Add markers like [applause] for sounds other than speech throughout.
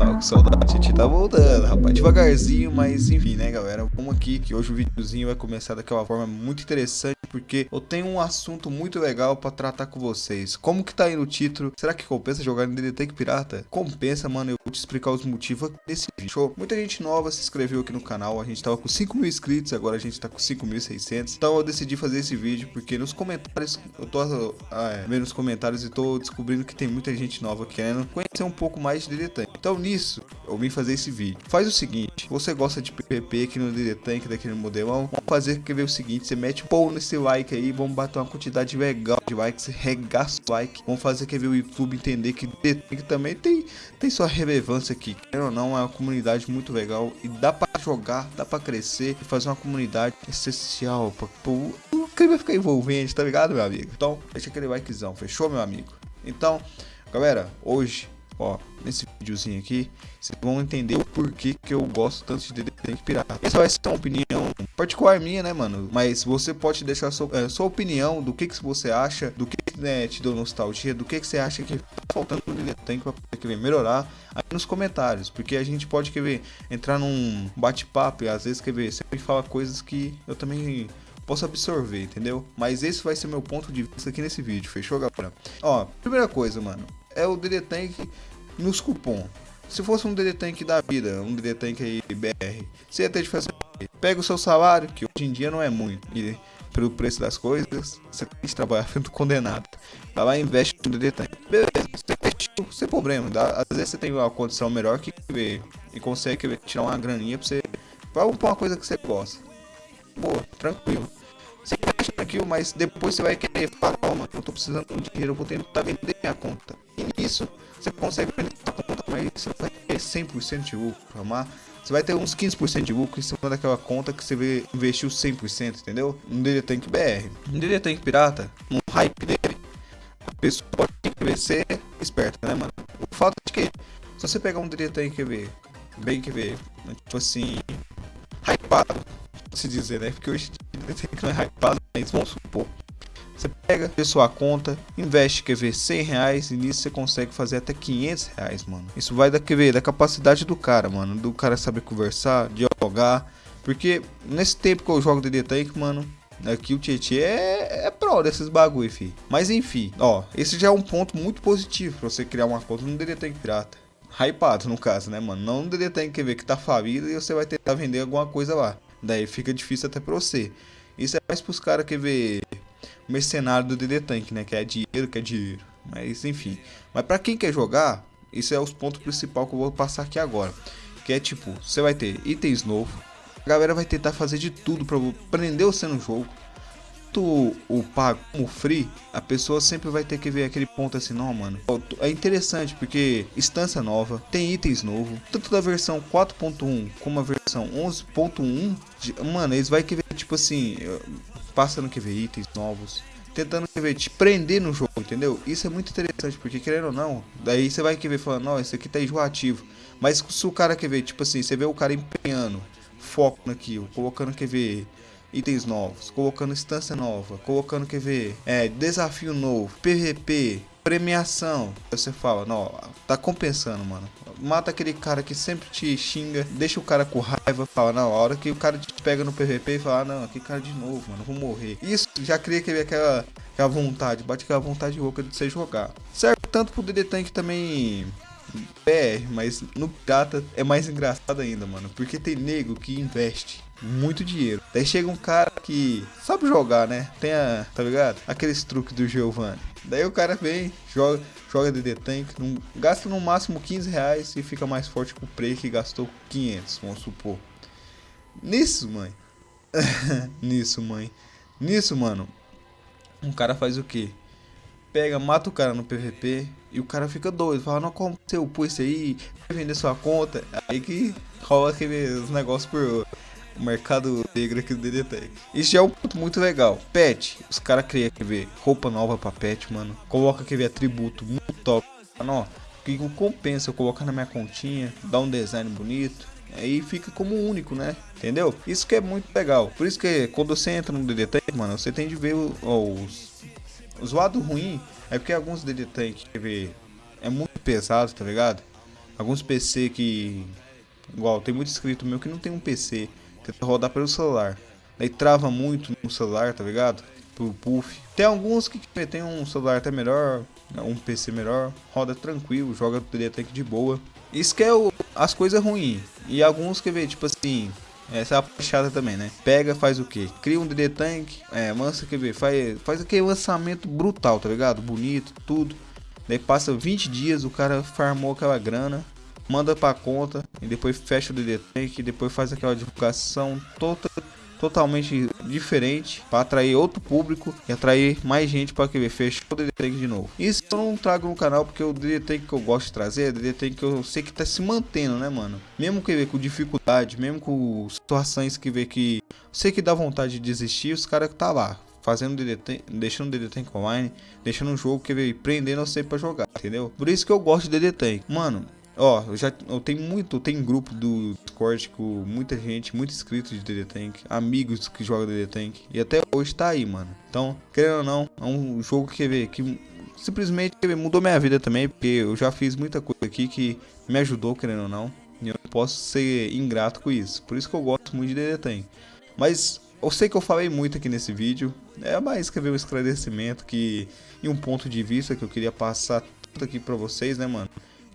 Tava com saudade, a gente tá voltando, rapaz. Devagarzinho, mas enfim, né, galera? Vamos aqui, que hoje o videozinho vai começar daquela forma muito interessante, porque eu tenho um assunto muito legal pra tratar com vocês. Como que tá aí no título? Será que compensa jogar no DD Tank Pirata? Compensa, mano. Eu vou te explicar os motivos nesse vídeo. Show? Muita gente nova se inscreveu aqui no canal. A gente tava com 5 mil inscritos, agora a gente tá com 5.600. Então eu decidi fazer esse vídeo, porque nos comentários, eu tô ah, é, vendo os comentários e tô descobrindo que tem muita gente nova querendo conhecer um pouco mais de DD Tank. Então nisso, eu vim fazer esse vídeo. Faz o seguinte, você gosta de PVP aqui no DD Tank, daquele modelão, vamos fazer, quer ver o seguinte, você mete um pão nesse like aí, vamos bater uma quantidade legal de likes, regaça o like, vamos fazer, quer ver o YouTube entender que DD Tank também tem, tem sua relevância aqui, quer ou não, é uma comunidade muito legal e dá pra jogar, dá pra crescer e fazer uma comunidade essencial pra, o clima ficar envolvente, tá ligado, meu amigo? Então, deixa aquele likezão, fechou, meu amigo? Então, galera, hoje Ó, nesse videozinho aqui, vocês vão entender o porquê que eu gosto tanto de Tank Pirata. Essa vai ser uma opinião particular minha, né, mano? Mas você pode deixar sua, é, sua opinião do que, que você acha, do que né, te deu nostalgia, do que, que você acha que tá faltando no Tank pra querer melhorar aí nos comentários. Porque a gente pode, quer ver, entrar num bate-papo e às vezes, quer ver, você me fala coisas que eu também posso absorver, entendeu? Mas esse vai ser meu ponto de vista aqui nesse vídeo, fechou, galera? Ó, primeira coisa, mano, é o DD Tank nos cupom. Se fosse um DD Tank da vida, um DD Tank aí BR, você ia ter de fazer. Pega o seu salário, que hoje em dia não é muito, e pelo preço das coisas, você tem que trabalhar [laughs] feito condenado. Vai lá e investe no DD Tank. Beleza, você investiu sem problema. Dá, às vezes você tem uma condição melhor que ver e consegue tirar uma graninha pra você. Pra uma coisa que você gosta. Boa, tranquilo. Você investe naquilo, mas depois você vai querer falar, calma, eu tô precisando de dinheiro, eu vou tentar vender minha conta. E nisso você consegue sua conta, mas você vai ter 100% de lucro, amar. Você vai ter uns 15% de lucro em cima daquela conta que você investiu 100%, entendeu? No DD Tank BR. No DD Tank Pirata, no hype dele, a pessoa pode ser esperta, né, mano? O fato é que, se você pegar um DD Tank QB, bem QB, tipo assim, hypado, se dizer, né? Porque hoje DD Tank não é hypado, mas vamos supor. Você pega a sua conta, investe, quer ver, 100 reais e nisso você consegue fazer até 500 reais, mano. Isso vai da, quer ver, da capacidade do cara, mano. Do cara saber conversar, dialogar. Porque nesse tempo que eu jogo DD Tank, mano, aqui o Tietchan é, é pro desses bagulho, fi. Mas enfim, ó, esse já é um ponto muito positivo pra você criar uma conta no DD Tank Pirata. Hypado, no caso, né, mano? Não no DD Tank que ver que tá falido e você vai tentar vender alguma coisa lá. Daí fica difícil até pra você. Isso é mais pros caras que ver mercenário do DD Tank, né? Que é dinheiro, que é dinheiro. Mas enfim. Mas para quem quer jogar, isso é os pontos principais que eu vou passar aqui agora. Que é tipo, você vai ter itens novos. A galera vai tentar fazer de tudo para prender você no jogo. Tu o pago como free, a pessoa sempre vai ter que ver aquele ponto assim, não, mano. É interessante porque instância nova, tem itens novos, tanto da versão 4.1 como a versão 11.1, mano, eles vai querer tipo assim, passando que ver itens novos, tentando que ver te prender no jogo, entendeu? Isso é muito interessante, porque querendo ou não, daí você vai querer falando, não, isso aqui tá enjoativo. Mas se o cara quer ver, tipo assim, você vê o cara empenhando foco naquilo, colocando quer ver itens novos, colocando instância nova, colocando quer ver é, desafio novo, PVP, premiação. Você fala, não, tá compensando, mano. Mata aquele cara que sempre te xinga, deixa o cara com raiva, fala, não, a hora que o cara te pega no PVP e fala, ah, não, aquele cara de novo, mano, vou morrer. Isso já cria aquela, aquela vontade, bate aquela vontade louca de você jogar. Certo, tanto pro DD Tank também BR, mas no Pirata é mais engraçado ainda, mano, porque tem nego que investe muito dinheiro. Daí chega um cara que sabe jogar, né? Tem a, tá ligado? Aqueles truques do Giovanni. Daí o cara vem, joga, joga DD Tank, gasta no máximo 15 reais e fica mais forte que o Prey que gastou 500, vamos supor. Nisso, mãe. [laughs] Nisso, mãe. Nisso, mano. Um cara faz o quê? Pega, mata o cara no PVP e o cara fica doido. Fala, não, como você upou isso aí? Vai vender sua conta? Aí que rola aqueles negócios por o mercado negro aqui do DD Isso já é um ponto muito legal. Pet, os caras criam, ver, roupa nova pra pet, mano. Coloca, ver, atributo muito top. Mano, ó, que compensa eu colocar na minha continha, dar um design bonito. Aí fica como único, né? Entendeu? Isso que é muito legal. Por isso que quando você entra no DD Tank, mano, você tem de ver os, os lados ruins. É porque alguns DD Tank, quer ver, é muito pesado, tá ligado? alguns PC que igual tem muito inscrito meu que não tem um PC, rodar pelo celular. Daí trava muito no celular, tá ligado? Pro puff. Tem alguns que tem um celular até melhor, um PC melhor, roda tranquilo, joga DD Tank de boa. Isso que é o, as coisas ruins. E alguns que vê, tipo assim, essa é a puxada também, né? Pega, faz o que? Cria um DD Tank, é, lança, quer ver? Faz, faz aquele lançamento brutal, tá ligado? Bonito, tudo. Daí passa 20 dias, o cara farmou aquela grana, manda pra conta, e depois fecha o DD Tank, e depois faz aquela divulgação toda totalmente diferente para atrair outro público e atrair mais gente para querer fechar o DD Tank de novo. Isso eu não trago no canal porque o DD Tank que eu gosto de trazer é o DD Tank que eu sei que tá se mantendo, né, mano? Mesmo que ver com dificuldade, mesmo com situações que vê que sei que dá vontade de desistir, os caras que tá lá fazendo DD deixando o online, deixando um jogo que veio prendendo você para jogar, entendeu? Por isso que eu gosto de DD Tank. Mano, Ó, eu já eu tenho muito, tem grupo do Discord com muita gente, muito inscrito de DD Tank, amigos que jogam DD Tank e até hoje tá aí, mano. Então, querendo ou não, é um jogo que vê que simplesmente mudou minha vida também, porque eu já fiz muita coisa aqui que me ajudou, querendo ou não, e eu não posso ser ingrato com isso. Por isso que eu gosto muito de DD Tank. Mas eu sei que eu falei muito aqui nesse vídeo, é mais que ver um esclarecimento que e um ponto de vista que eu queria passar tudo aqui para vocês, né, mano?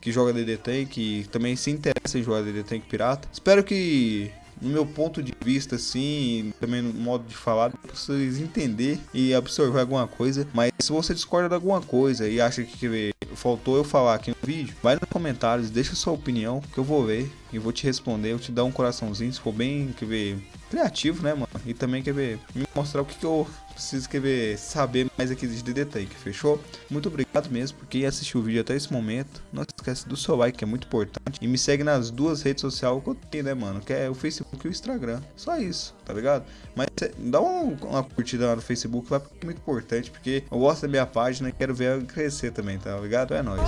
Que joga DD Tank e também se interessa em jogar DD Tank pirata. Espero que no meu ponto de vista, assim, também no modo de falar, vocês entender e absorver alguma coisa. Mas se você discorda de alguma coisa e acha que faltou eu falar aqui no vídeo, vai nos comentários, deixa sua opinião que eu vou ver e vou te responder. Eu te dar um coraçãozinho se for bem, quer ver, criativo, né, mano? E também quer ver, me mostrar o que, que eu preciso quer ver, saber mais aqui de Tank, fechou? Muito obrigado mesmo por quem assistiu o vídeo até esse momento. Não esquece do seu like, que é muito importante. E me segue nas duas redes sociais que eu tenho, né, mano? Que é o Facebook e o Instagram. Só isso, tá ligado? Mas dá uma, uma curtida lá no Facebook, vai porque é muito importante, porque eu gosto da minha página e quero ver ela crescer também, tá ligado? É nóis.